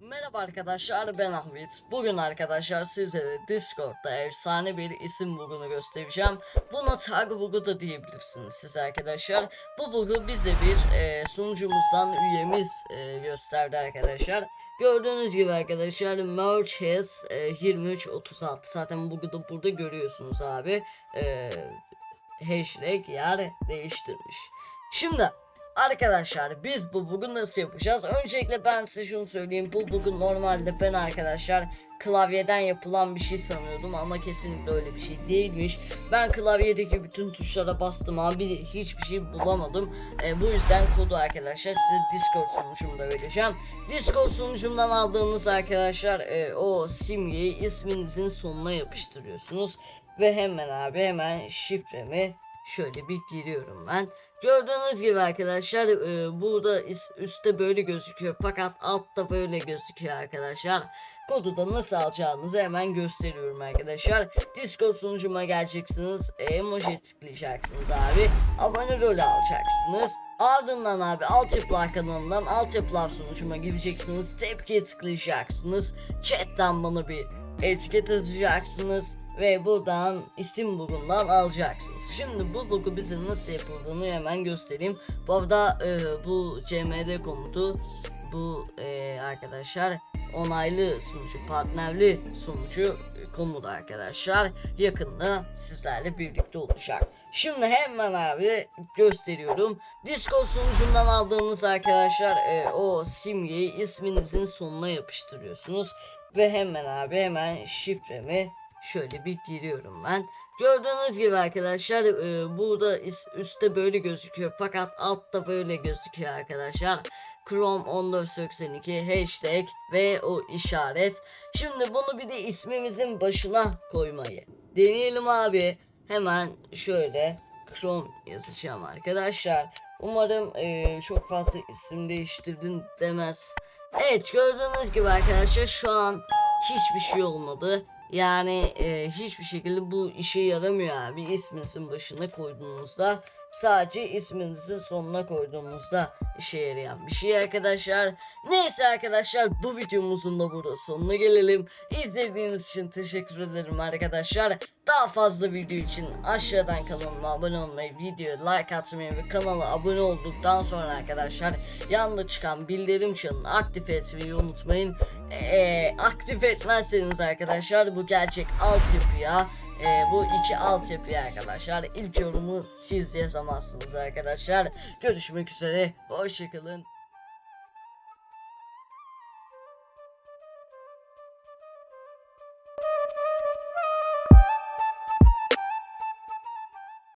Merhaba arkadaşlar ben Ahmet. Bugün arkadaşlar sizlere Discord'da efsane bir isim bugunu göstereceğim. Buna tag bug'u da diyebilirsiniz siz arkadaşlar. Bu bug'u bize bir e, sunucumuzdan üyemiz e, gösterdi arkadaşlar. Gördüğünüz gibi arkadaşlar merge has e, 2336 zaten bug'u da burada görüyorsunuz abi. E, hashtag yer değiştirmiş. Şimdi Arkadaşlar biz bu bugün nasıl yapacağız? Öncelikle ben size şunu söyleyeyim. Bu bugün normalde ben arkadaşlar klavyeden yapılan bir şey sanıyordum ama kesinlikle öyle bir şey değilmiş. Ben klavyedeki bütün tuşlara bastım abi hiçbir şey bulamadım. E, bu yüzden kodu arkadaşlar size Discord sunucumda vereceğim. Discord sunucumdan aldığınız arkadaşlar e, o simgeyi isminizin sonuna yapıştırıyorsunuz. Ve hemen abi hemen şifremi şöyle bir giriyorum ben. Gördüğünüz gibi arkadaşlar e, burada üstte böyle gözüküyor fakat altta böyle gözüküyor arkadaşlar. Kodu da nasıl alacağınızı hemen gösteriyorum arkadaşlar. Discord sunucuma geleceksiniz. Emoji tıklayacaksınız abi. Abone rolü alacaksınız. Ardından abi altyapılar kanalından altyapılar sunucuma gireceksiniz. Tepkiye tıklayacaksınız. Chatten bana bir etiket atacaksınız ve buradan isim bugundan alacaksınız. Şimdi bu bugu bize nasıl yapıldığını hemen göstereyim. Bu arada e, bu cmd komutu bu e, arkadaşlar onaylı sunucu partnerli sunucu e, komut arkadaşlar yakında sizlerle birlikte olacak. Şimdi hemen abi gösteriyorum. Discord sunucundan aldığınız arkadaşlar e, o simgeyi isminizin sonuna yapıştırıyorsunuz. Ve hemen abi hemen şifremi şöyle bir giriyorum ben. Gördüğünüz gibi arkadaşlar e, burada üstte böyle gözüküyor fakat altta böyle gözüküyor arkadaşlar. Chrome 1482 hashtag ve o işaret. Şimdi bunu bir de ismimizin başına koymayı deneyelim abi. Hemen şöyle Chrome yazacağım arkadaşlar. Umarım e, çok fazla isim değiştirdin demez. Evet gördüğünüz gibi arkadaşlar şu an hiçbir şey olmadı. Yani e, hiçbir şekilde bu işe yaramıyor abi isminizin başına koyduğunuzda. Sadece isminizin sonuna koyduğumuzda işe yarayan bir şey arkadaşlar. Neyse arkadaşlar bu videomuzun da burada sonuna gelelim. İzlediğiniz için teşekkür ederim arkadaşlar. Daha fazla video için aşağıdan kanalıma abone olmayı, videoya like atmayı ve kanala abone olduktan sonra arkadaşlar yanında çıkan bildirim çanını aktif etmeyi unutmayın. Ee, aktif etmezseniz arkadaşlar bu gerçek altyapıya e, bu iki altyapıya arkadaşlar ilk yorumu siz yazamazsınız arkadaşlar. Görüşmek üzere. Hoşçakalın.